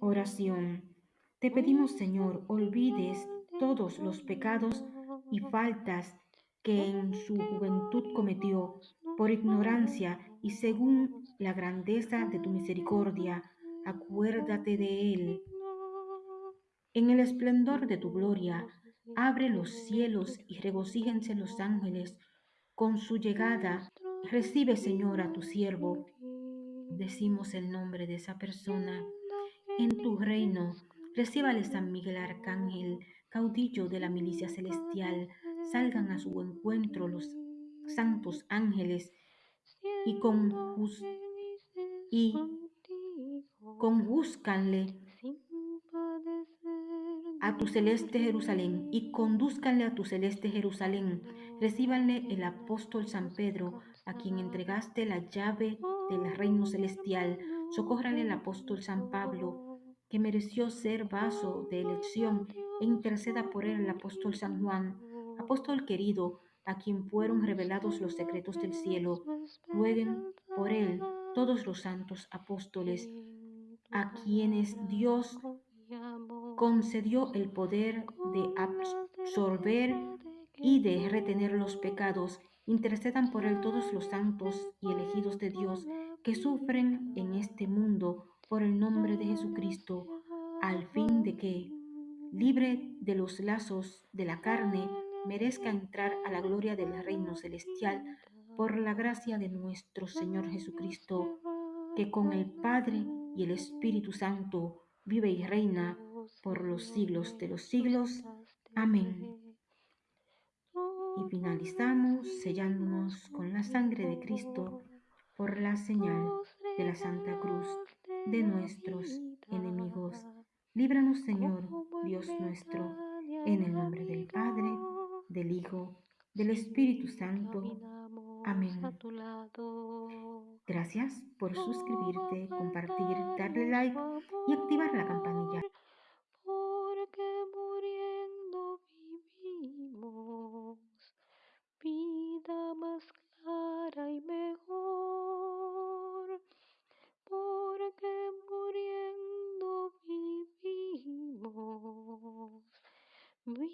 Oración. Te pedimos, Señor, olvides todos los pecados y faltas que en su juventud cometió por ignorancia y según la grandeza de tu misericordia, acuérdate de él. En el esplendor de tu gloria, abre los cielos y regocíjense los ángeles con su llegada. Recibe, Señor, a tu siervo. Decimos el nombre de esa persona. En tu reino, recíbale San Miguel Arcángel, caudillo de la milicia celestial, salgan a su encuentro los santos ángeles y, conjus y a tu celeste Jerusalén y conduzcanle a tu celeste Jerusalén. Recíbanle el apóstol San Pedro, a quien entregaste la llave del reino celestial. Socórrale el apóstol San Pablo, que mereció ser vaso de elección, e interceda por él el apóstol San Juan, apóstol querido, a quien fueron revelados los secretos del cielo. Rueguen por él todos los santos apóstoles, a quienes Dios concedió el poder de absorber y de retener los pecados. Intercedan por él todos los santos y elegidos de Dios que sufren en este mundo por el nombre de Jesucristo, al fin de que, libre de los lazos de la carne, merezca entrar a la gloria del reino celestial por la gracia de nuestro Señor Jesucristo, que con el Padre y el Espíritu Santo vive y reina por los siglos de los siglos. Amén. Y finalizamos sellándonos con la sangre de Cristo por la señal de la Santa Cruz de nuestros enemigos. Líbranos, Señor, Dios nuestro, en el nombre del Padre, del Hijo, del Espíritu Santo. Amén. Gracias por suscribirte, compartir, darle like y activar la campanilla. วิ